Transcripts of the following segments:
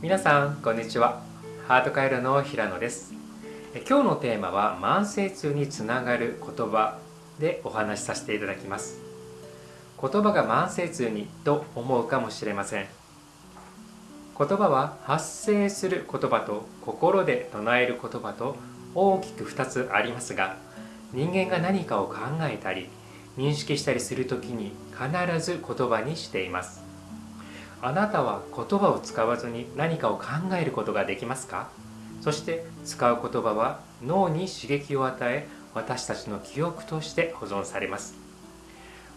皆さんこんにちは。ハートカイロの平野です。今日のテーマは慢性痛につながる言葉でお話しさせていただきます。言葉が慢性痛にと思うかもしれません。言葉は発生する言葉と心で唱える言葉と大きく2つありますが人間が何かを考えたり認識したりする時に必ず言葉にしています。あなたは言葉を使わずに何かを考えることができますか？そして使う言葉は脳に刺激を与え私たちの記憶として保存されます。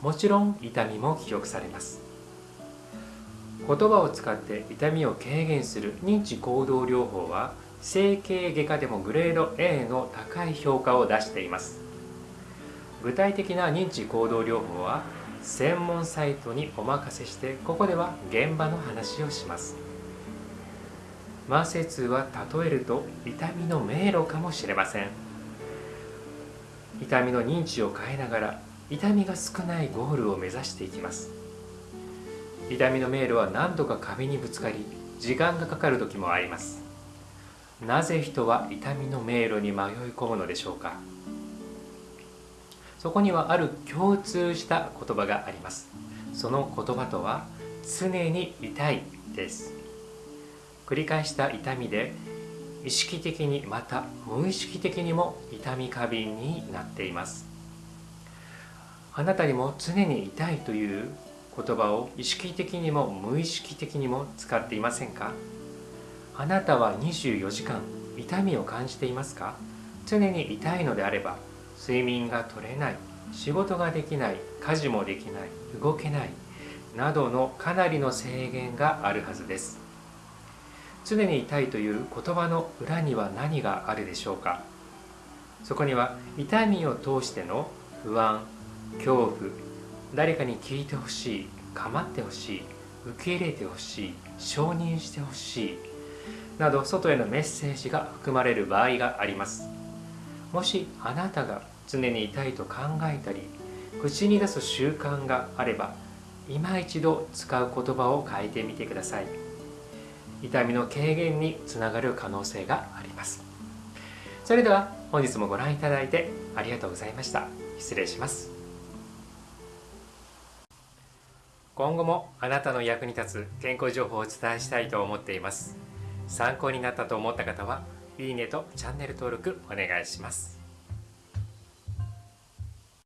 もちろん痛みも記憶されます。言葉を使って痛みを軽減する認知行動療法は整形外科でもグレード A の高い評価を出しています。具体的な認知行動療法は専門サイトにお任せしてここでは現場の話をします。慢性痛は例えると痛みの迷路かもしれません。痛みの認知を変えながら痛みが少ないゴールを目指していきます。痛みの迷路は何度か壁にぶつかり時間がかかる時もあります。なぜ人は痛みの迷路に迷い込むのでしょうか？そこにはある共通した言葉があります。その言葉とは常に痛いです。繰り返した痛みで意識的にまた無意識的にも痛み過敏になっています。あなたにも常に痛いという言葉を意識的にも無意識的にも使っていませんか？あなたは24時間痛みを感じていますか？常に痛いのであれば睡眠が取れない仕事ができない家事もできない動けないなどのかなりの制限があるはずです。常に痛いという言葉の裏には何があるでしょうか？そこには痛みを通しての不安恐怖誰かに聞いてほしい構ってほしい受け入れてほしい承認してほしいなど外へのメッセージが含まれる場合があります。もしあなたが常に痛いと考えたり口に出す習慣があれば今一度使う言葉を変えてみてください。痛みの軽減につながる可能性があります。それでは本日もご覧いただいてありがとうございました。失礼します。今後もあなたの役に立つ健康情報をお伝えしたいと思っています。参考になったと思った方はいいねとチャンネル登録お願いします。